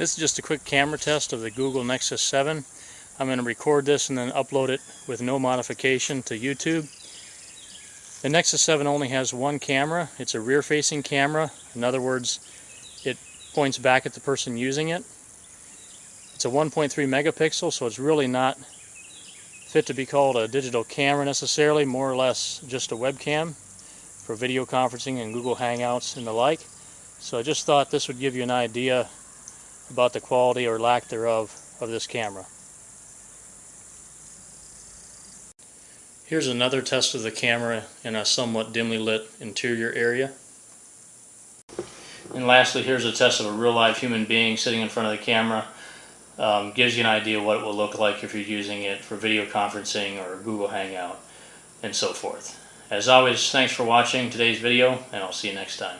This is just a quick camera test of the Google Nexus 7. I'm going to record this and then upload it with no modification to YouTube. The Nexus 7 only has one camera. It's a rear-facing camera. In other words, it points back at the person using it. It's a 1.3 megapixel, so it's really not fit to be called a digital camera necessarily, more or less just a webcam for video conferencing and Google Hangouts and the like. So I just thought this would give you an idea about the quality or lack thereof of this camera. Here's another test of the camera in a somewhat dimly lit interior area. And lastly, here's a test of a real live human being sitting in front of the camera. Um, gives you an idea what it will look like if you're using it for video conferencing or Google Hangout and so forth. As always, thanks for watching today's video and I'll see you next time.